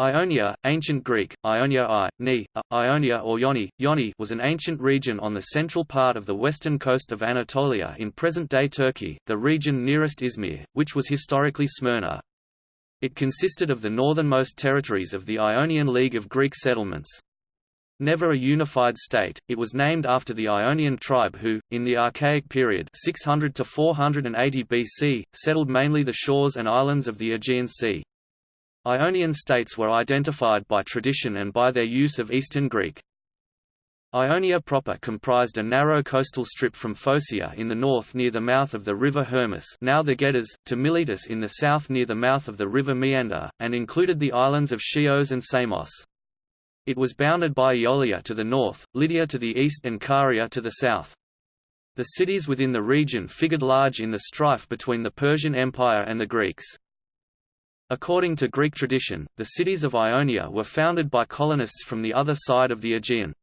Ionia, ancient Greek, Ionia I, Ni, uh, Ionia or Ioni, Ioni was an ancient region on the central part of the western coast of Anatolia in present-day Turkey, the region nearest Izmir, which was historically Smyrna. It consisted of the northernmost territories of the Ionian League of Greek settlements. Never a unified state, it was named after the Ionian tribe who, in the Archaic period 600 to 480 BC, settled mainly the shores and islands of the Aegean Sea. Ionian states were identified by tradition and by their use of Eastern Greek. Ionia proper comprised a narrow coastal strip from Phocaea in the north near the mouth of the river Hermus now the Gediz, to Miletus in the south near the mouth of the river Meander, and included the islands of Chios and Samos. It was bounded by Aeolia to the north, Lydia to the east and Caria to the south. The cities within the region figured large in the strife between the Persian Empire and the Greeks. According to Greek tradition, the cities of Ionia were founded by colonists from the other side of the Aegean.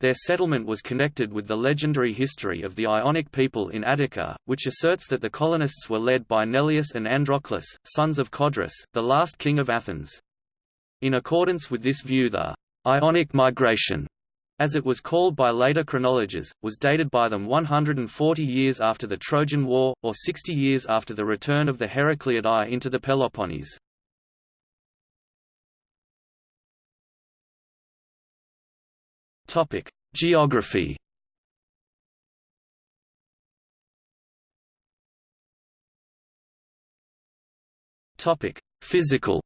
Their settlement was connected with the legendary history of the Ionic people in Attica, which asserts that the colonists were led by Neleus and Androclus, sons of Codrus, the last king of Athens. In accordance with this view the Ionic migration as it was called by later chronologers, was dated by them 140 years after the Trojan War, or 60 years after the return of the Heracleidae into the Peloponnese. Geography Physical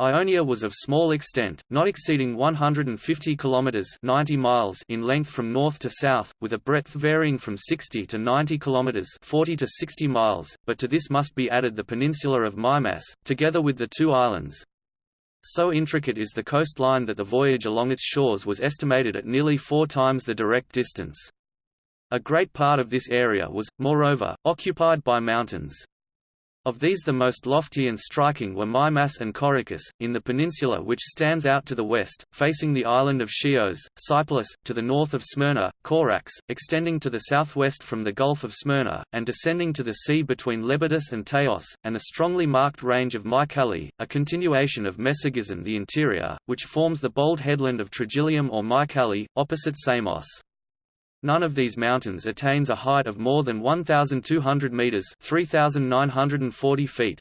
Ionia was of small extent, not exceeding 150 kilometers (90 miles) in length from north to south, with a breadth varying from 60 to 90 kilometers (40 to 60 miles), but to this must be added the peninsula of Mimas, together with the two islands. So intricate is the coastline that the voyage along its shores was estimated at nearly four times the direct distance. A great part of this area was, moreover, occupied by mountains. Of these the most lofty and striking were Mimas and Corycus, in the peninsula which stands out to the west, facing the island of Chios, Cypselus, to the north of Smyrna, Corax, extending to the southwest from the Gulf of Smyrna, and descending to the sea between Lebedus and Teos, and the strongly marked range of Mycale, a continuation of Mesogizen the interior, which forms the bold headland of Trogilium or Mycale, opposite Samos. None of these mountains attains a height of more than 1,200 metres 3,940 feet.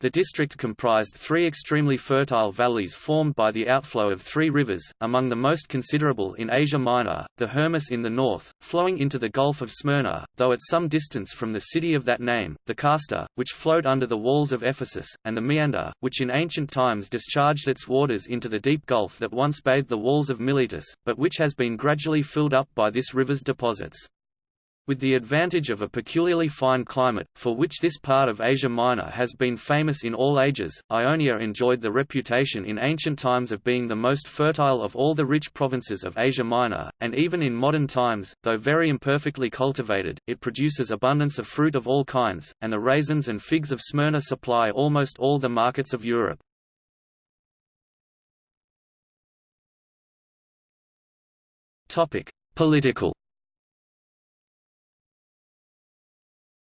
The district comprised three extremely fertile valleys formed by the outflow of three rivers, among the most considerable in Asia Minor, the Hermus in the north, flowing into the Gulf of Smyrna, though at some distance from the city of that name, the Cayster, which flowed under the walls of Ephesus, and the Meander, which in ancient times discharged its waters into the deep gulf that once bathed the walls of Miletus, but which has been gradually filled up by this river's deposits. With the advantage of a peculiarly fine climate, for which this part of Asia Minor has been famous in all ages, Ionia enjoyed the reputation in ancient times of being the most fertile of all the rich provinces of Asia Minor, and even in modern times, though very imperfectly cultivated, it produces abundance of fruit of all kinds, and the raisins and figs of Smyrna supply almost all the markets of Europe. Political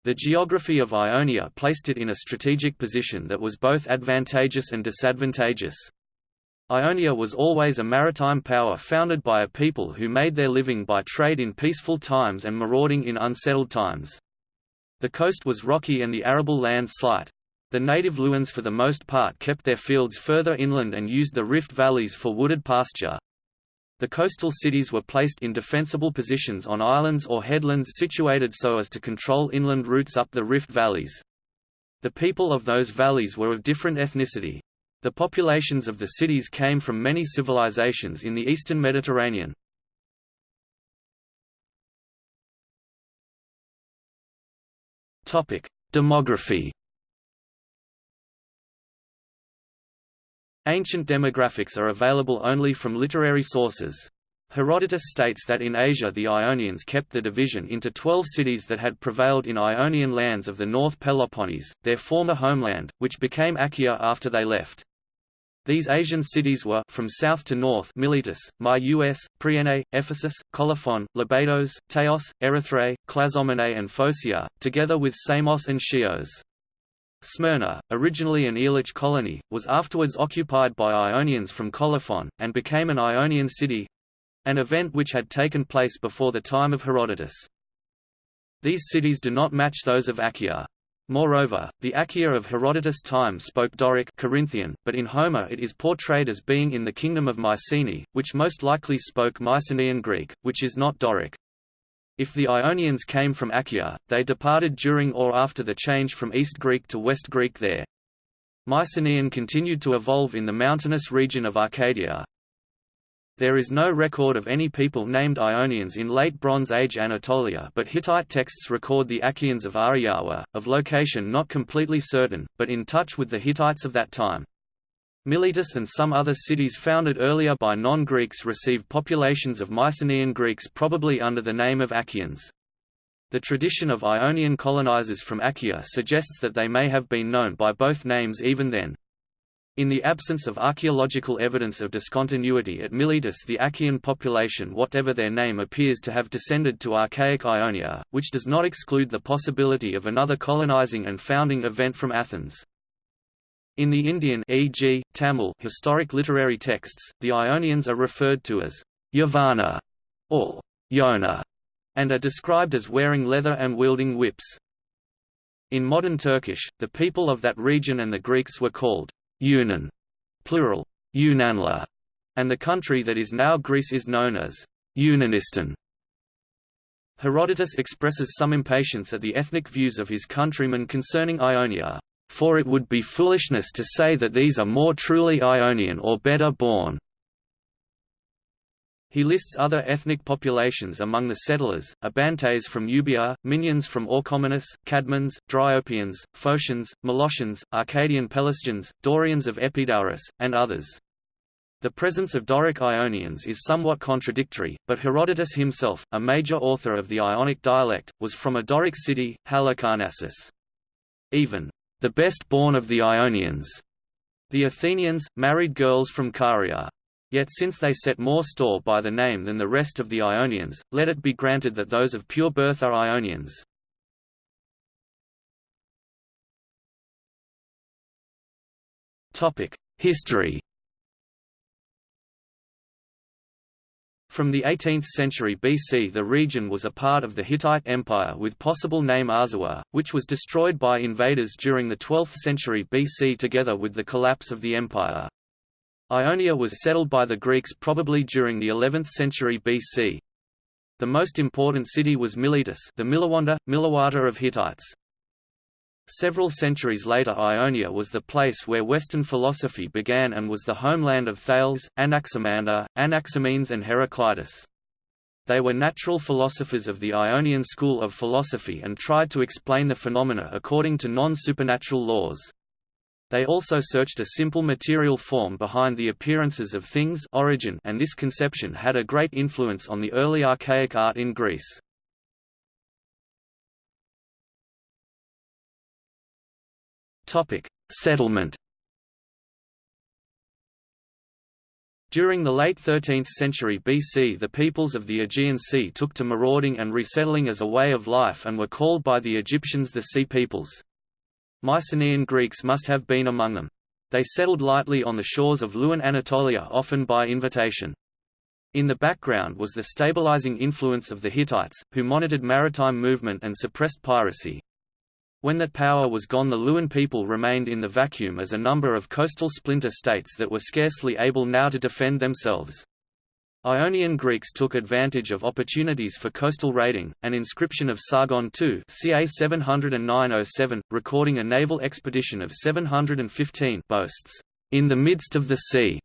The geography of Ionia placed it in a strategic position that was both advantageous and disadvantageous. Ionia was always a maritime power founded by a people who made their living by trade in peaceful times and marauding in unsettled times. The coast was rocky and the arable land slight. The native Luwians for the most part kept their fields further inland and used the rift valleys for wooded pasture. The coastal cities were placed in defensible positions on islands or headlands situated so as to control inland routes up the rift valleys. The people of those valleys were of different ethnicity. The populations of the cities came from many civilizations in the eastern Mediterranean. Demography Ancient demographics are available only from literary sources. Herodotus states that in Asia the Ionians kept the division into twelve cities that had prevailed in Ionian lands of the North Peloponnese, their former homeland, which became Achaea after they left. These Asian cities were from south to north Miletus, Myus, Priene, Ephesus, Colophon, Lebedos, Teos, Erythrae, Clazomenae and Phocaea, together with Samos and Chios. Smyrna, originally an Aeolic colony, was afterwards occupied by Ionians from Colophon, and became an Ionian city—an event which had taken place before the time of Herodotus. These cities do not match those of Achaea. Moreover, the Achaea of Herodotus' time spoke Doric Corinthian, but in Homer it is portrayed as being in the kingdom of Mycenae, which most likely spoke Mycenaean Greek, which is not Doric. If the Ionians came from Achaea, they departed during or after the change from East Greek to West Greek there. Mycenaean continued to evolve in the mountainous region of Arcadia. There is no record of any people named Ionians in Late Bronze Age Anatolia but Hittite texts record the Achaeans of Ahhiyawa, of location not completely certain, but in touch with the Hittites of that time. Miletus and some other cities founded earlier by non-Greeks received populations of Mycenaean Greeks probably under the name of Achaeans. The tradition of Ionian colonizers from Achaea suggests that they may have been known by both names even then. In the absence of archaeological evidence of discontinuity at Miletus the Achaean population whatever their name appears to have descended to archaic Ionia, which does not exclude the possibility of another colonizing and founding event from Athens. In the Indian e.g., Tamil historic literary texts, the Ionians are referred to as Yavana or Yona, and are described as wearing leather and wielding whips. In modern Turkish, the people of that region and the Greeks were called Yunan, plural, Yunanla, and the country that is now Greece is known as Yunanistan. Herodotus expresses some impatience at the ethnic views of his countrymen concerning Ionia for it would be foolishness to say that these are more truly Ionian or better born. He lists other ethnic populations among the settlers, Abantes from Euboea, Minyans from Orchomenus, Cadmons, Dryopians, Phocians, Molossians, Arcadian Pelasgians, Dorians of Epidaurus, and others. The presence of Doric Ionians is somewhat contradictory, but Herodotus himself, a major author of the Ionic dialect, was from a Doric city, Halicarnassus. Even the best born of the Ionians. The Athenians, married girls from Caria. Yet since they set more store by the name than the rest of the Ionians, let it be granted that those of pure birth are Ionians. History From the 18th century BC the region was a part of the Hittite Empire with possible name Arzawa, which was destroyed by invaders during the 12th century BC together with the collapse of the empire. Ionia was settled by the Greeks probably during the 11th century BC. The most important city was Miletus the Milawanda, Milawata of Hittites. Several centuries later Ionia was the place where Western philosophy began and was the homeland of Thales, Anaximander, Anaximenes and Heraclitus. They were natural philosophers of the Ionian school of philosophy and tried to explain the phenomena according to non-supernatural laws. They also searched a simple material form behind the appearances of things origin and this conception had a great influence on the early archaic art in Greece. Topic: Settlement. During the late 13th century BC the peoples of the Aegean Sea took to marauding and resettling as a way of life and were called by the Egyptians the Sea Peoples. Mycenaean Greeks must have been among them. They settled lightly on the shores of Luwian Anatolia often by invitation. In the background was the stabilizing influence of the Hittites, who monitored maritime movement and suppressed piracy. When that power was gone the Luwian people remained in the vacuum as a number of coastal splinter states that were scarcely able now to defend themselves. Ionian Greeks took advantage of opportunities for coastal raiding. An inscription of Sargon II, ca 709-07, recording a naval expedition of 715, boasts, "In the midst of the sea,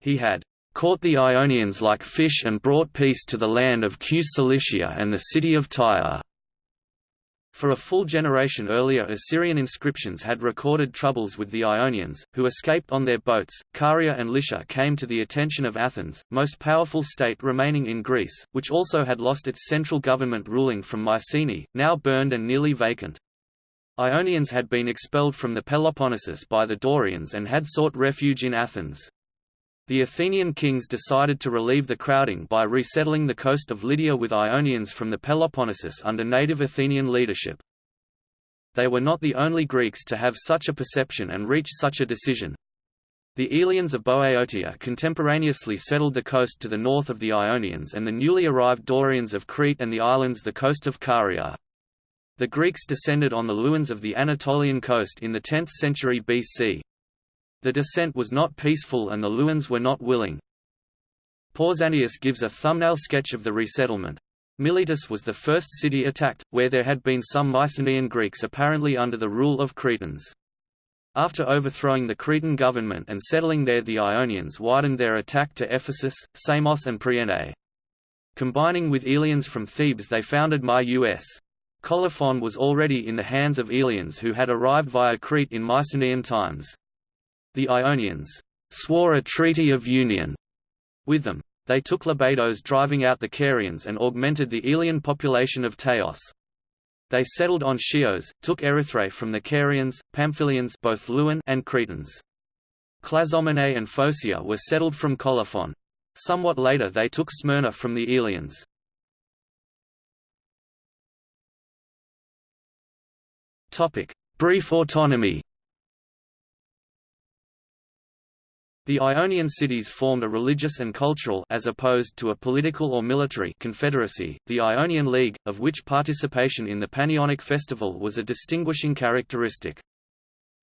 he had caught the Ionians like fish and brought peace to the land of Que Cilicia and the city of Tyre." For a full generation earlier Assyrian inscriptions had recorded troubles with the Ionians, who escaped on their boats. Caria and Lycia came to the attention of Athens, most powerful state remaining in Greece, which also had lost its central government ruling from Mycenae, now burned and nearly vacant. Ionians had been expelled from the Peloponnesus by the Dorians and had sought refuge in Athens. The Athenian kings decided to relieve the crowding by resettling the coast of Lydia with Ionians from the Peloponnesus under native Athenian leadership. They were not the only Greeks to have such a perception and reach such a decision. The Aeolians of Boeotia contemporaneously settled the coast to the north of the Ionians and the newly arrived Dorians of Crete and the islands the coast of Caria. The Greeks descended on the Luwians of the Anatolian coast in the 10th century BC. The descent was not peaceful and the Luwians were not willing. Pausanias gives a thumbnail sketch of the resettlement. Miletus was the first city attacked, where there had been some Mycenaean Greeks apparently under the rule of Cretans. After overthrowing the Cretan government and settling there the Ionians widened their attack to Ephesus, Samos and Priene. Combining with Aeolians from Thebes they founded Myus. Colophon was already in the hands of Aeolians who had arrived via Crete in Mycenaean times. The Ionians swore a treaty of union with them. They took Lebedos driving out the Carians and augmented the Aeolian population of Teos. They settled on Chios, took Erythrae from the Carians, Pamphylians both Luwian and Cretans. Clazomenae and Phocaea were settled from Colophon. Somewhat later they took Smyrna from the Aeolians. Brief autonomy The Ionian cities formed a religious and cultural as opposed to a political or military confederacy, the Ionian League, of which participation in the Panionic festival was a distinguishing characteristic.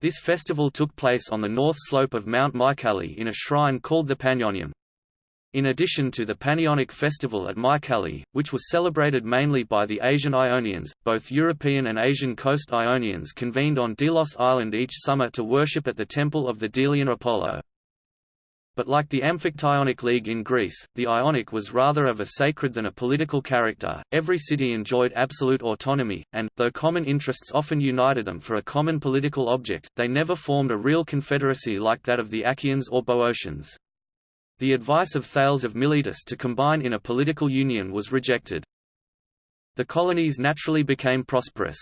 This festival took place on the north slope of Mount Mycale in a shrine called the Panionium. In addition to the Panionic festival at Mycale, which was celebrated mainly by the Asian Ionians, both European and Asian coast Ionians convened on Delos Island each summer to worship at the temple of the Delian Apollo. But like the Amphictyonic League in Greece, the Ionic was rather of a sacred than a political character. Every city enjoyed absolute autonomy, and, though common interests often united them for a common political object, they never formed a real confederacy like that of the Achaeans or Boeotians. The advice of Thales of Miletus to combine in a political union was rejected. The colonies naturally became prosperous.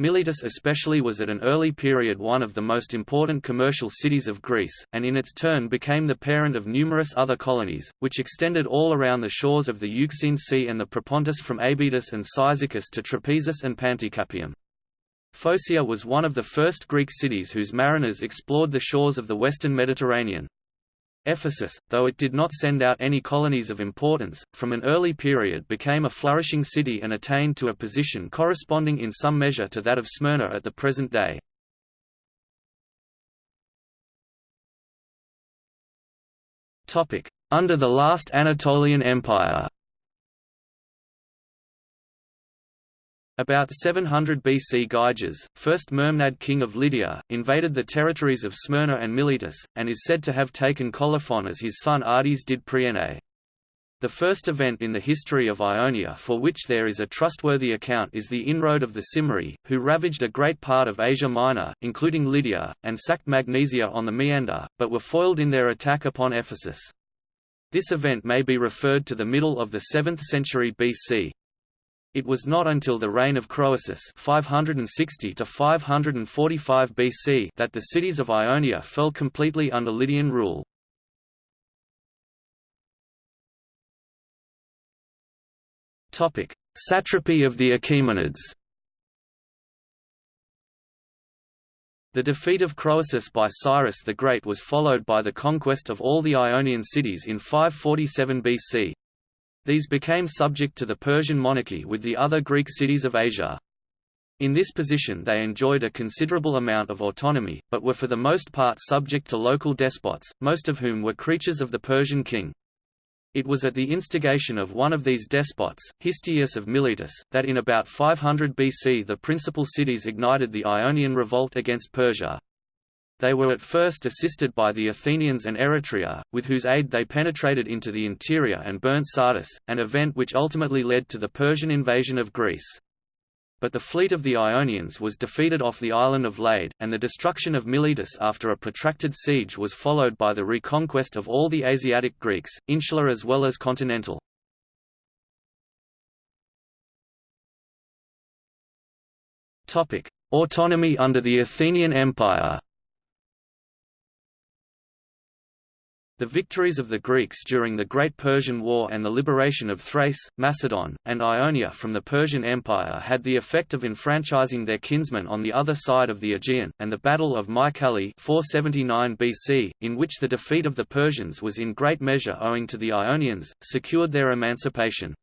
Miletus especially was at an early period one of the most important commercial cities of Greece, and in its turn became the parent of numerous other colonies, which extended all around the shores of the Euxine Sea and the Propontis from Abydos and Cyzicus to Trapezus and Panticapaeum. Phocaea was one of the first Greek cities whose mariners explored the shores of the western Mediterranean. Ephesus, though it did not send out any colonies of importance, from an early period became a flourishing city and attained to a position corresponding in some measure to that of Smyrna at the present day. Under the last Anatolian Empire About 700 BC Gyges, first Mermnad king of Lydia, invaded the territories of Smyrna and Miletus, and is said to have taken Colophon as his son Ardys did Priene. The first event in the history of Ionia for which there is a trustworthy account is the inroad of the Cimmerii, who ravaged a great part of Asia Minor, including Lydia, and sacked Magnesia on the Meander, but were foiled in their attack upon Ephesus. This event may be referred to the middle of the 7th century BC. It was not until the reign of Croesus 560 to 545 BC that the cities of Ionia fell completely under Lydian rule. Topic: Satrapy of the Achaemenids. The defeat of Croesus by Cyrus the Great was followed by the conquest of all the Ionian cities in 547 BC. These became subject to the Persian monarchy with the other Greek cities of Asia. In this position they enjoyed a considerable amount of autonomy, but were for the most part subject to local despots, most of whom were creatures of the Persian king. It was at the instigation of one of these despots, Histiaeus of Miletus, that in about 500 BC the principal cities ignited the Ionian revolt against Persia. They were at first assisted by the Athenians and Eretria, with whose aid they penetrated into the interior and burnt Sardis, an event which ultimately led to the Persian invasion of Greece. But the fleet of the Ionians was defeated off the island of Lade, and the destruction of Miletus after a protracted siege was followed by the reconquest of all the Asiatic Greeks, insular as well as continental. Autonomy under the Athenian Empire The victories of the Greeks during the Great Persian War and the liberation of Thrace, Macedon, and Ionia from the Persian Empire had the effect of enfranchising their kinsmen on the other side of the Aegean, and the Battle of Mycale 479 BC, in which the defeat of the Persians was in great measure owing to the Ionians, secured their emancipation.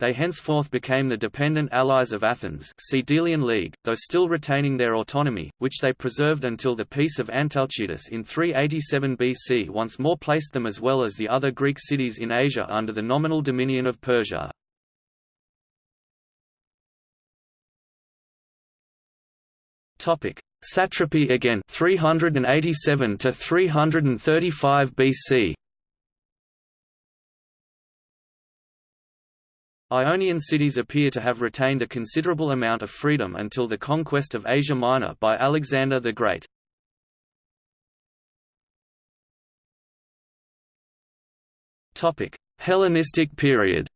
They henceforth became the dependent allies of Athens League, though still retaining their autonomy, which they preserved until the Peace of Antalcidas in 387 BC once more placed them as well as the other Greek cities in Asia under the nominal dominion of Persia. Satrapy again 387 to 335 BC Ionian cities appear to have retained a considerable amount of freedom until the conquest of Asia Minor by Alexander the Great. Hellenistic period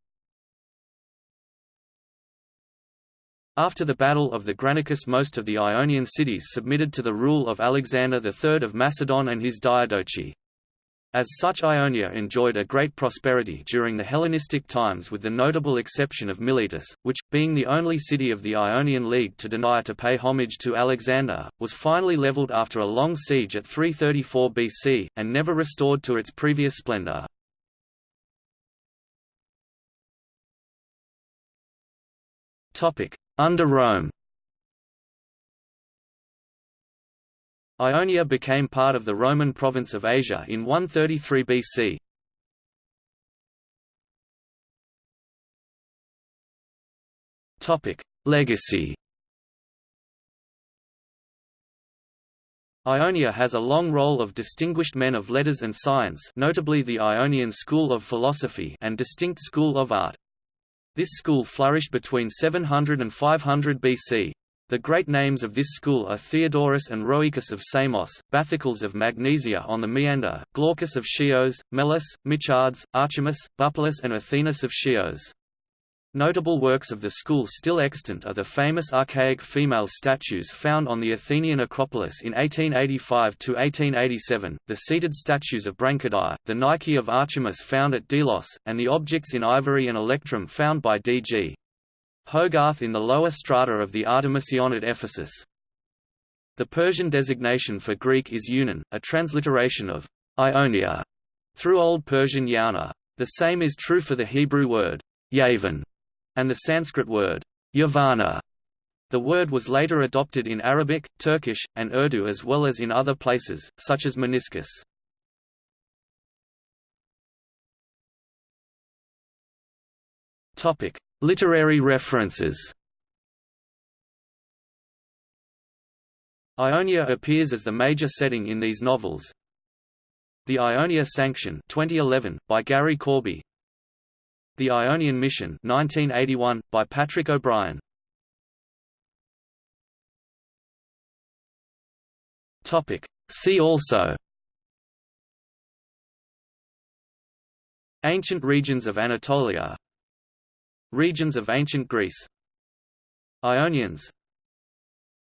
After the Battle of the Granicus most of the Ionian cities submitted to the rule of Alexander III of Macedon and his Diadochi. As such Ionia enjoyed a great prosperity during the Hellenistic times with the notable exception of Miletus, which, being the only city of the Ionian League to deny to pay homage to Alexander, was finally leveled after a long siege at 334 BC, and never restored to its previous splendor. Under Rome Ionia became part of the Roman province of Asia in 133 BC. Topic: Legacy. Ionia has a long roll of distinguished men of letters and science notably the Ionian school of philosophy and distinct school of art. This school flourished between 700 and 500 BC. The great names of this school are Theodorus and Rhoecus of Samos, Bathycles of Magnesia on the Meander, Glaucus of Chios, Melas, Michards, Archermus, Bupalus and Athenis of Chios. Notable works of the school still extant are the famous archaic female statues found on the Athenian Acropolis in 1885–1887, the seated statues of Branchidae, the Nike of Archermus found at Delos, and the objects in ivory and electrum found by D.G. Hogarth in the lower strata of the Artemision at Ephesus. The Persian designation for Greek is Yunan, a transliteration of Ionia through Old Persian Yauna. The same is true for the Hebrew word Yavan and the Sanskrit word Yavana. The word was later adopted in Arabic, Turkish, and Urdu as well as in other places, such as meniscus. Literary references. Ionia appears as the major setting in these novels. The Ionia Sanction 2011, by Gary Corby. The Ionian Mission 1981, by Patrick O'Brian See also. Ancient regions of Anatolia Regions of ancient Greece. Ionians.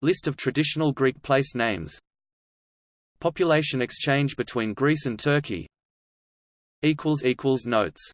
List of traditional Greek place names. Population exchange between Greece and Turkey. Notes